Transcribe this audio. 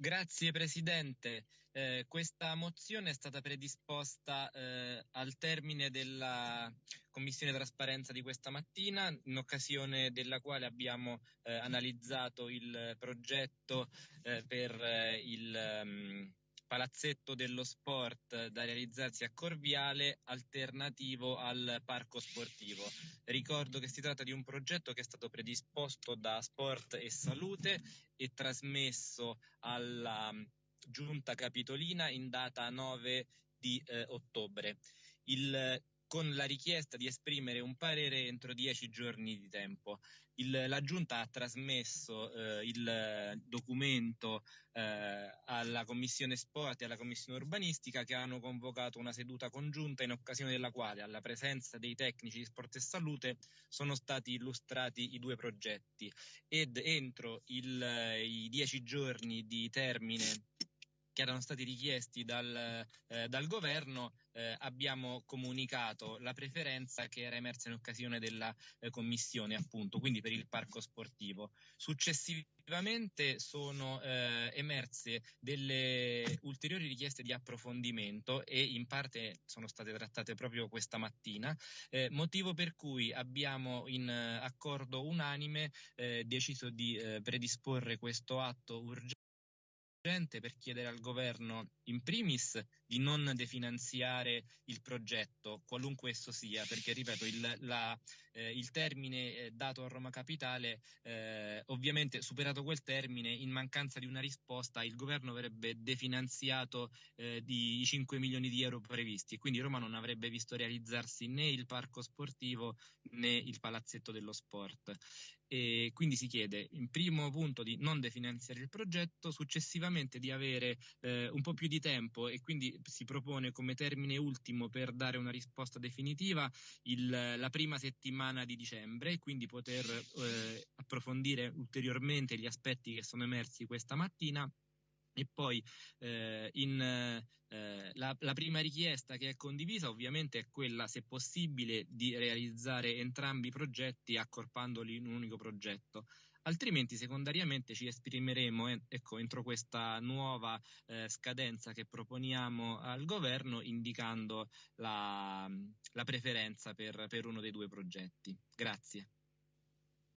Grazie Presidente. Eh, questa mozione è stata predisposta eh, al termine della Commissione Trasparenza di questa mattina, in occasione della quale abbiamo eh, analizzato il progetto eh, per eh, il um, palazzetto dello sport da realizzarsi a Corviale alternativo al parco sportivo. Ricordo che si tratta di un progetto che è stato predisposto da Sport e Salute e trasmesso alla mm, Giunta Capitolina in data 9 di eh, ottobre. Il con la richiesta di esprimere un parere entro dieci giorni di tempo. Il, la Giunta ha trasmesso eh, il documento eh, alla Commissione Sport e alla Commissione Urbanistica che hanno convocato una seduta congiunta in occasione della quale, alla presenza dei tecnici di sport e salute, sono stati illustrati i due progetti ed entro il, i dieci giorni di termine che erano stati richiesti dal, eh, dal governo, eh, abbiamo comunicato la preferenza che era emersa in occasione della eh, commissione, appunto, quindi per il parco sportivo. Successivamente sono eh, emerse delle ulteriori richieste di approfondimento e in parte sono state trattate proprio questa mattina, eh, motivo per cui abbiamo in eh, accordo unanime deciso di predisporre questo atto urgente per chiedere al governo in primis di non definanziare il progetto, qualunque esso sia, perché ripeto il, la, eh, il termine eh, dato a Roma Capitale, eh, ovviamente superato quel termine, in mancanza di una risposta il governo avrebbe definanziato eh, di, i 5 milioni di euro previsti e quindi Roma non avrebbe visto realizzarsi né il parco sportivo né il palazzetto dello sport. E quindi si chiede in primo punto di non definanziare il progetto, successivamente di avere eh, un po' più di tempo e quindi si propone come termine ultimo per dare una risposta definitiva il, la prima settimana di dicembre e quindi poter eh, approfondire ulteriormente gli aspetti che sono emersi questa mattina e poi eh, in, eh, la, la, prima richiesta che è condivisa ovviamente è quella, se possibile, di realizzare entrambi i progetti accorpandoli in un unico progetto. Altrimenti, secondariamente, ci esprimeremo eh, ecco, entro questa nuova eh, scadenza che proponiamo al governo, indicando la, la preferenza per, per uno dei due progetti. Grazie.